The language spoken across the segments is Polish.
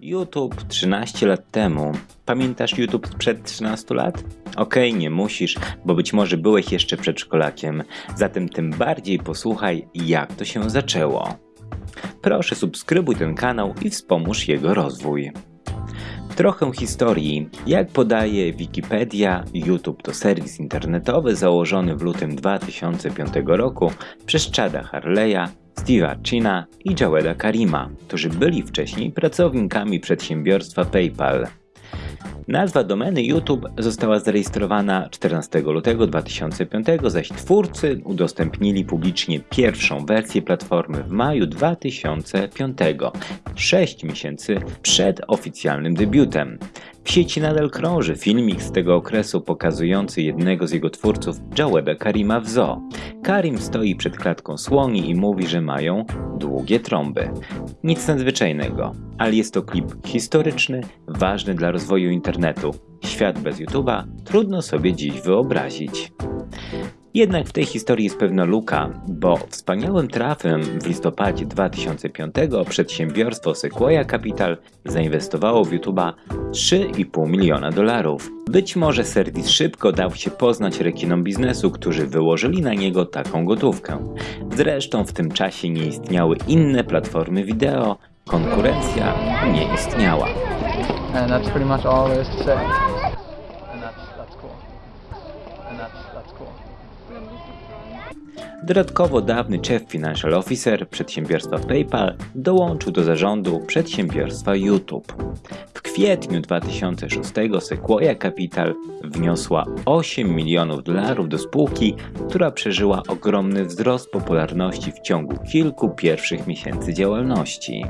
YouTube 13 lat temu. Pamiętasz YouTube sprzed 13 lat? Okej, okay, nie musisz, bo być może byłeś jeszcze przedszkolakiem. Zatem tym bardziej posłuchaj, jak to się zaczęło. Proszę subskrybuj ten kanał i wspomóż jego rozwój. Trochę historii. Jak podaje Wikipedia, YouTube to serwis internetowy założony w lutym 2005 roku przez Chada Harleya, Steve'a China i Jaweda Karima, którzy byli wcześniej pracownikami przedsiębiorstwa PayPal. Nazwa domeny YouTube została zarejestrowana 14 lutego 2005, zaś twórcy udostępnili publicznie pierwszą wersję platformy w maju 2005, 6 miesięcy przed oficjalnym debiutem. W sieci nadal krąży filmik z tego okresu pokazujący jednego z jego twórców, Jaweda Karima w zoo. Karim stoi przed klatką słoni i mówi, że mają długie trąby. Nic nadzwyczajnego, ale jest to klip historyczny, ważny dla rozwoju internetu. Świat bez YouTube'a trudno sobie dziś wyobrazić. Jednak w tej historii jest pewna luka, bo wspaniałym trafem w listopadzie 2005 przedsiębiorstwo Sequoia Capital zainwestowało w YouTube'a 3,5 miliona dolarów. Być może serwis szybko dał się poznać rekinom biznesu, którzy wyłożyli na niego taką gotówkę. Zresztą w tym czasie nie istniały inne platformy wideo, konkurencja nie istniała. And that's pretty much all there is to say. And that's, that's cool. And that's, that's cool. Dodatkowo dawny Chief Financial Officer przedsiębiorstwa PayPal dołączył do zarządu przedsiębiorstwa YouTube. W kwietniu 2006 Sequoia Capital wniosła 8 milionów dolarów do spółki, która przeżyła ogromny wzrost popularności w ciągu kilku pierwszych miesięcy działalności.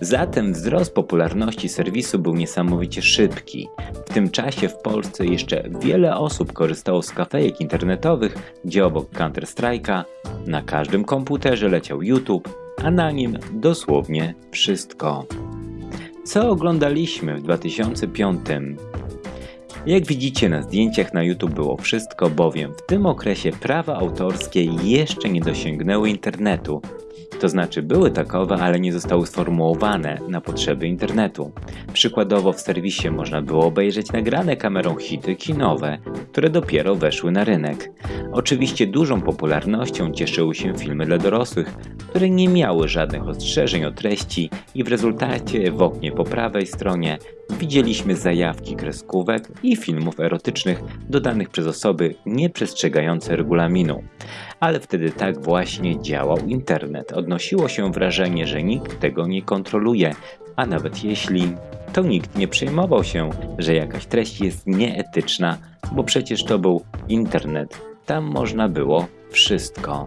Zatem wzrost popularności serwisu był niesamowicie szybki. W tym czasie w Polsce jeszcze wiele osób korzystało z kafejek internetowych, gdzie obok Counter-Strike'a na każdym komputerze leciał YouTube, a na nim dosłownie wszystko. Co oglądaliśmy w 2005? Jak widzicie na zdjęciach na YouTube było wszystko, bowiem w tym okresie prawa autorskie jeszcze nie dosięgnęły internetu, to znaczy były takowe, ale nie zostały sformułowane na potrzeby internetu. Przykładowo w serwisie można było obejrzeć nagrane kamerą hity kinowe, które dopiero weszły na rynek. Oczywiście dużą popularnością cieszyły się filmy dla dorosłych, które nie miały żadnych ostrzeżeń o treści i w rezultacie w oknie po prawej stronie widzieliśmy zajawki kreskówek i filmów erotycznych dodanych przez osoby nieprzestrzegające regulaminu. Ale wtedy tak właśnie działał internet. Odnosiło się wrażenie, że nikt tego nie kontroluje, a nawet jeśli, to nikt nie przejmował się, że jakaś treść jest nieetyczna, bo przecież to był internet. Tam można było wszystko.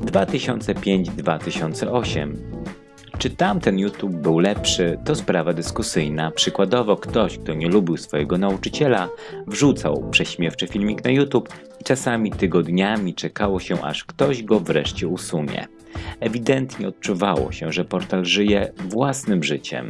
2005-2008 czy tamten YouTube był lepszy, to sprawa dyskusyjna. Przykładowo ktoś, kto nie lubił swojego nauczyciela, wrzucał prześmiewczy filmik na YouTube i czasami tygodniami czekało się, aż ktoś go wreszcie usunie. Ewidentnie odczuwało się, że portal żyje własnym życiem.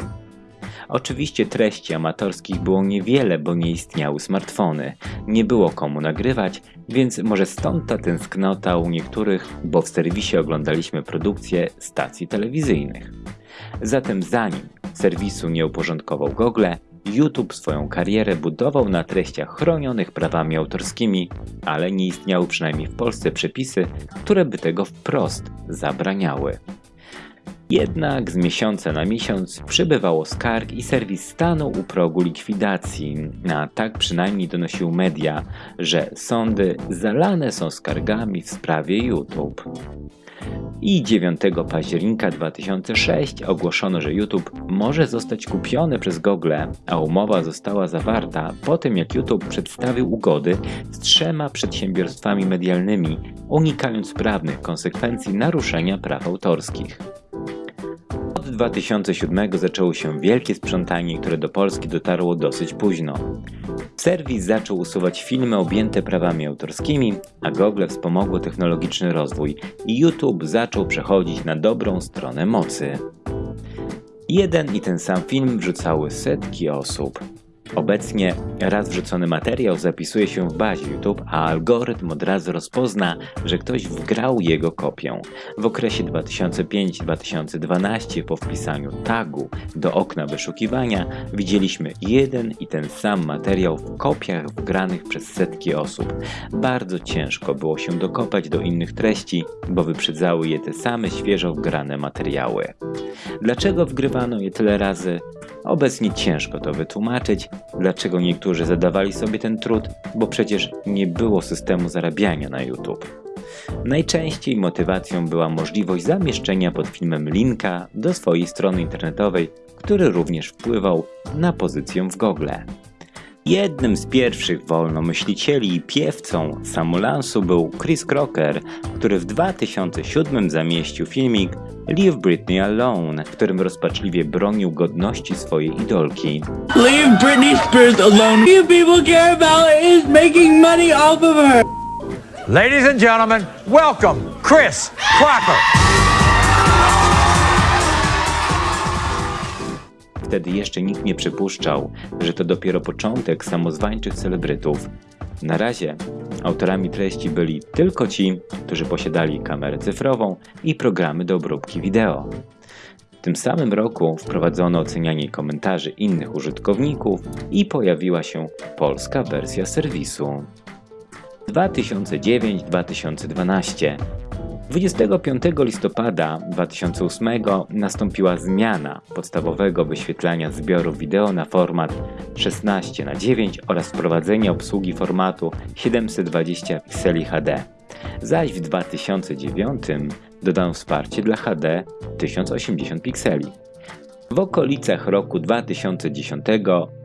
Oczywiście treści amatorskich było niewiele, bo nie istniały smartfony. Nie było komu nagrywać, więc może stąd ta tęsknota u niektórych, bo w serwisie oglądaliśmy produkcje stacji telewizyjnych. Zatem zanim serwisu nie uporządkował Google, YouTube swoją karierę budował na treściach chronionych prawami autorskimi, ale nie istniały przynajmniej w Polsce przepisy, które by tego wprost zabraniały. Jednak z miesiąca na miesiąc przybywało skarg i serwis stanął u progu likwidacji, a tak przynajmniej donosił media, że sądy zalane są skargami w sprawie YouTube. I 9 października 2006 ogłoszono, że YouTube może zostać kupiony przez Google, a umowa została zawarta po tym jak YouTube przedstawił ugody z trzema przedsiębiorstwami medialnymi, unikając prawnych konsekwencji naruszenia praw autorskich. Od 2007 zaczęło się wielkie sprzątanie, które do Polski dotarło dosyć późno. Serwis zaczął usuwać filmy objęte prawami autorskimi, a Google wspomogło technologiczny rozwój i YouTube zaczął przechodzić na dobrą stronę mocy. Jeden i ten sam film wrzucały setki osób. Obecnie raz wrzucony materiał zapisuje się w bazie YouTube, a algorytm od razu rozpozna, że ktoś wgrał jego kopię. W okresie 2005-2012 po wpisaniu tagu do okna wyszukiwania widzieliśmy jeden i ten sam materiał w kopiach wgranych przez setki osób. Bardzo ciężko było się dokopać do innych treści, bo wyprzedzały je te same świeżo wgrane materiały. Dlaczego wgrywano je tyle razy? Obecnie ciężko to wytłumaczyć, dlaczego niektórzy zadawali sobie ten trud, bo przecież nie było systemu zarabiania na YouTube. Najczęściej motywacją była możliwość zamieszczenia pod filmem linka do swojej strony internetowej, który również wpływał na pozycję w Google. Jednym z pierwszych wolnomyślicieli i piewcą samolansu był Chris Crocker, który w 2007 zamieścił filmik Leave Britney Alone, w którym rozpaczliwie bronił godności swojej idolki. Leave Britney Spears alone. You people care about is making money off of her. Ladies and gentlemen, welcome Chris Crocker. Wtedy jeszcze nikt nie przypuszczał, że to dopiero początek samozwańczych celebrytów. Na razie autorami treści byli tylko ci, którzy posiadali kamerę cyfrową i programy do obróbki wideo. W tym samym roku wprowadzono ocenianie komentarzy innych użytkowników i pojawiła się polska wersja serwisu. 2009-2012 25 listopada 2008 nastąpiła zmiana podstawowego wyświetlania zbiorów wideo na format 16 na 9 oraz wprowadzenie obsługi formatu 720 pikseli HD. Zaś w 2009 dodano wsparcie dla HD 1080 pikseli. W okolicach roku 2010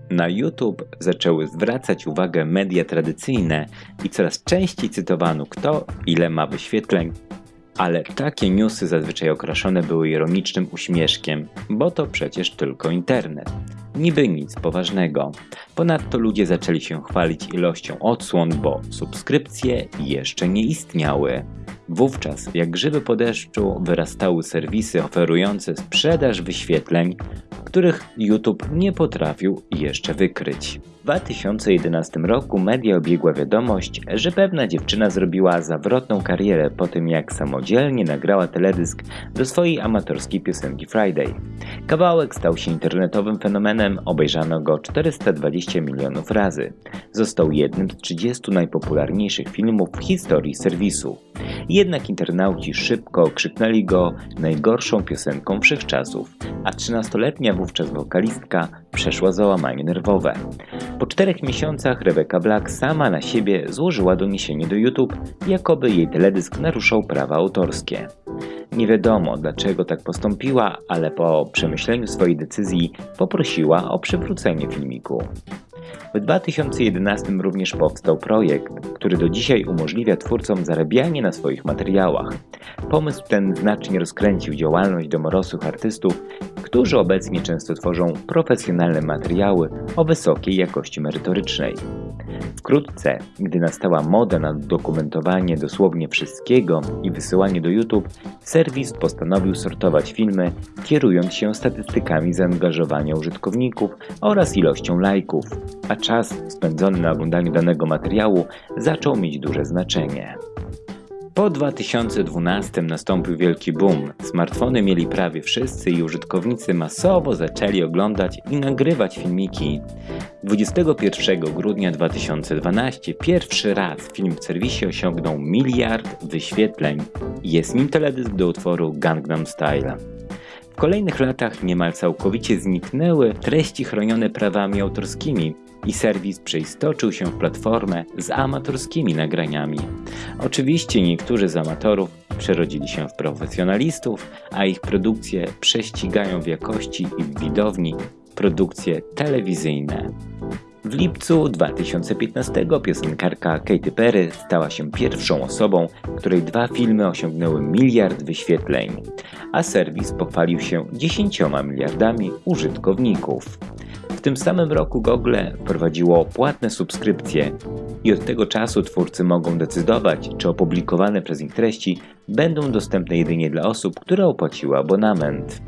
na YouTube zaczęły zwracać uwagę media tradycyjne i coraz częściej cytowano kto ile ma wyświetleń, ale takie newsy zazwyczaj okraszone były ironicznym uśmieszkiem, bo to przecież tylko internet. Niby nic poważnego. Ponadto ludzie zaczęli się chwalić ilością odsłon, bo subskrypcje jeszcze nie istniały. Wówczas, jak grzyby po deszczu, wyrastały serwisy oferujące sprzedaż wyświetleń, których YouTube nie potrafił jeszcze wykryć. W 2011 roku media obiegła wiadomość, że pewna dziewczyna zrobiła zawrotną karierę po tym jak samodzielnie nagrała teledysk do swojej amatorskiej piosenki Friday. Kawałek stał się internetowym fenomenem, obejrzano go 420 milionów razy. Został jednym z 30 najpopularniejszych filmów w historii serwisu. Jednak internauci szybko okrzyknęli go najgorszą piosenką wszechczasów, a 13-letnia wówczas wokalistka przeszła załamanie nerwowe. Po czterech miesiącach Rebecca Black sama na siebie złożyła doniesienie do YouTube, jakoby jej teledysk naruszał prawa autorskie. Nie wiadomo dlaczego tak postąpiła, ale po przemyśleniu swojej decyzji poprosiła o przywrócenie filmiku. W 2011 również powstał projekt, który do dzisiaj umożliwia twórcom zarabianie na swoich materiałach. Pomysł ten znacznie rozkręcił działalność domorosłych artystów, którzy obecnie często tworzą profesjonalne materiały o wysokiej jakości merytorycznej. Wkrótce, gdy nastała moda na dokumentowanie dosłownie wszystkiego i wysyłanie do YouTube, serwis postanowił sortować filmy, kierując się statystykami zaangażowania użytkowników oraz ilością lajków, a czas spędzony na oglądaniu danego materiału zaczął mieć duże znaczenie. Po 2012 nastąpił wielki boom. Smartfony mieli prawie wszyscy i użytkownicy masowo zaczęli oglądać i nagrywać filmiki. 21 grudnia 2012 pierwszy raz film w serwisie osiągnął miliard wyświetleń. Jest nim teledysk do utworu Gangnam Style. W kolejnych latach niemal całkowicie zniknęły treści chronione prawami autorskimi i serwis przeistoczył się w platformę z amatorskimi nagraniami. Oczywiście niektórzy z amatorów przerodzili się w profesjonalistów, a ich produkcje prześcigają w jakości i w widowni produkcje telewizyjne. W lipcu 2015 piosenkarka Katy Perry stała się pierwszą osobą, której dwa filmy osiągnęły miliard wyświetleń, a serwis pochwalił się 10 miliardami użytkowników. Tym samym roku Google wprowadziło płatne subskrypcje i od tego czasu twórcy mogą decydować, czy opublikowane przez nich treści będą dostępne jedynie dla osób, które opłaciły abonament.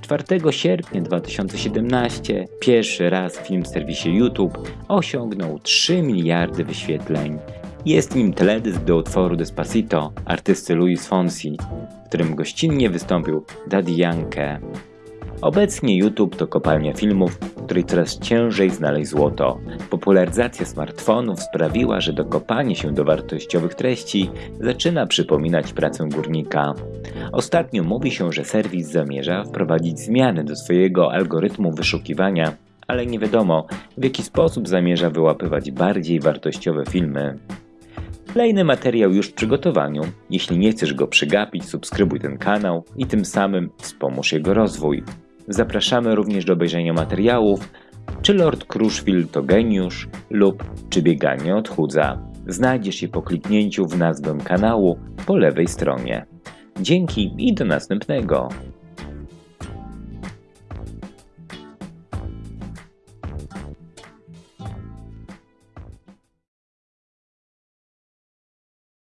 4 sierpnia 2017 pierwszy raz film w serwisie YouTube osiągnął 3 miliardy wyświetleń. Jest nim teledysk do utworu Despacito artysty Luis Fonsi, w którym gościnnie wystąpił Daddy Yankee. Obecnie YouTube to kopalnia filmów, w której coraz ciężej znaleźć złoto. Popularyzacja smartfonów sprawiła, że dokopanie się do wartościowych treści zaczyna przypominać pracę górnika. Ostatnio mówi się, że serwis zamierza wprowadzić zmiany do swojego algorytmu wyszukiwania, ale nie wiadomo w jaki sposób zamierza wyłapywać bardziej wartościowe filmy. Kolejny materiał już w przygotowaniu. Jeśli nie chcesz go przegapić, subskrybuj ten kanał i tym samym wspomóż jego rozwój. Zapraszamy również do obejrzenia materiałów czy Lord Crushfield to geniusz lub czy bieganie odchudza. Znajdziesz je po kliknięciu w nazwę kanału po lewej stronie. Dzięki i do następnego.